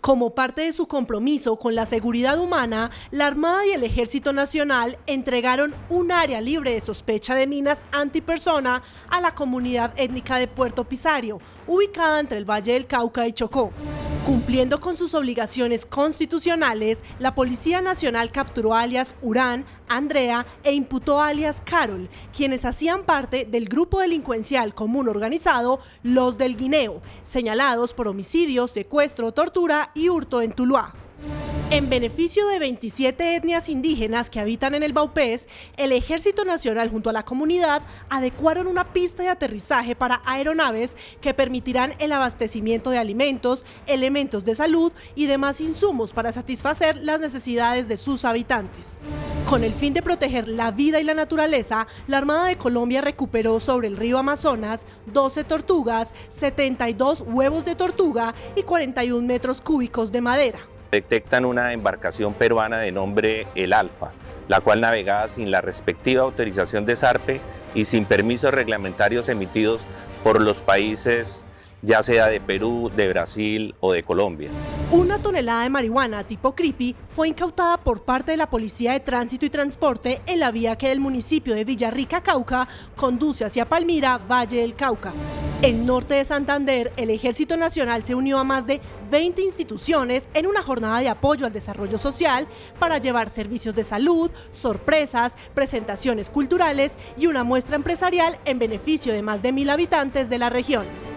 Como parte de su compromiso con la seguridad humana, la Armada y el Ejército Nacional entregaron un área libre de sospecha de minas antipersona a la comunidad étnica de Puerto Pisario, ubicada entre el Valle del Cauca y Chocó. Cumpliendo con sus obligaciones constitucionales, la Policía Nacional capturó alias Urán, Andrea e imputó alias Carol, quienes hacían parte del grupo delincuencial común organizado Los del Guineo, señalados por homicidio, secuestro, tortura y hurto en Tuluá. En beneficio de 27 etnias indígenas que habitan en el Baupés, el Ejército Nacional junto a la comunidad adecuaron una pista de aterrizaje para aeronaves que permitirán el abastecimiento de alimentos, elementos de salud y demás insumos para satisfacer las necesidades de sus habitantes. Con el fin de proteger la vida y la naturaleza, la Armada de Colombia recuperó sobre el río Amazonas 12 tortugas, 72 huevos de tortuga y 41 metros cúbicos de madera detectan una embarcación peruana de nombre El Alfa, la cual navegaba sin la respectiva autorización de SARPE y sin permisos reglamentarios emitidos por los países ya sea de Perú, de Brasil o de Colombia. Una tonelada de marihuana tipo creepy fue incautada por parte de la Policía de Tránsito y Transporte en la vía que del municipio de Villarrica, Cauca, conduce hacia Palmira, Valle del Cauca. En norte de Santander, el Ejército Nacional se unió a más de 20 instituciones en una jornada de apoyo al desarrollo social para llevar servicios de salud, sorpresas, presentaciones culturales y una muestra empresarial en beneficio de más de mil habitantes de la región.